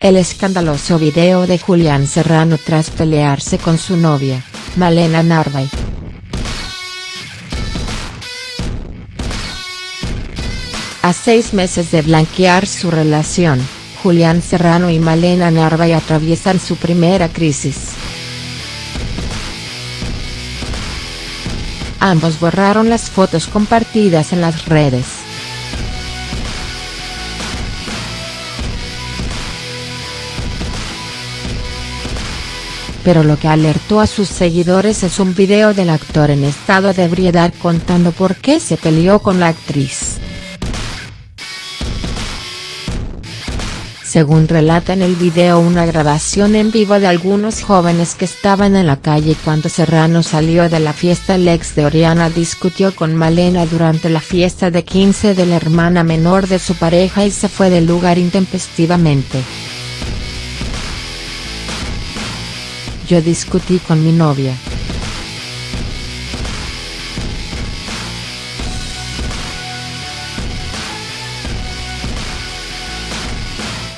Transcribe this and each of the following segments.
El escandaloso video de Julián Serrano tras pelearse con su novia, Malena Narvay. A seis meses de blanquear su relación, Julián Serrano y Malena Narvay atraviesan su primera crisis. Ambos borraron las fotos compartidas en las redes. Pero lo que alertó a sus seguidores es un video del actor en estado de ebriedad contando por qué se peleó con la actriz. Según relata en el video una grabación en vivo de algunos jóvenes que estaban en la calle cuando Serrano salió de la fiesta el ex de Oriana discutió con Malena durante la fiesta de 15 de la hermana menor de su pareja y se fue del lugar intempestivamente. Yo discutí con mi novia.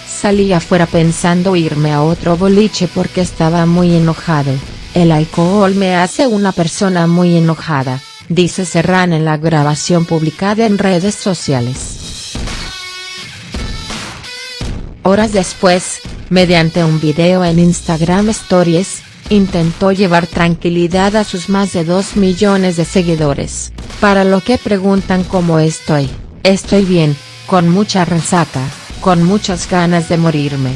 Salí afuera pensando irme a otro boliche porque estaba muy enojado, el alcohol me hace una persona muy enojada, dice Serrano en la grabación publicada en redes sociales. Horas después, mediante un video en Instagram Stories, intentó llevar tranquilidad a sus más de 2 millones de seguidores, para lo que preguntan cómo estoy, estoy bien, con mucha resaca con muchas ganas de morirme.